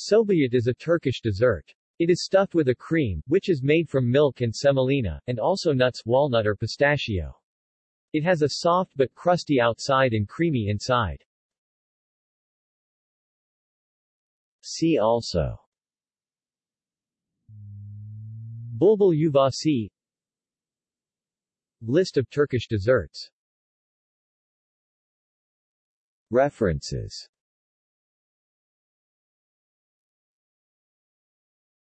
Şöbiyet is a Turkish dessert. It is stuffed with a cream, which is made from milk and semolina, and also nuts, walnut or pistachio. It has a soft but crusty outside and creamy inside. See also Bulbul yuvasi List of Turkish desserts References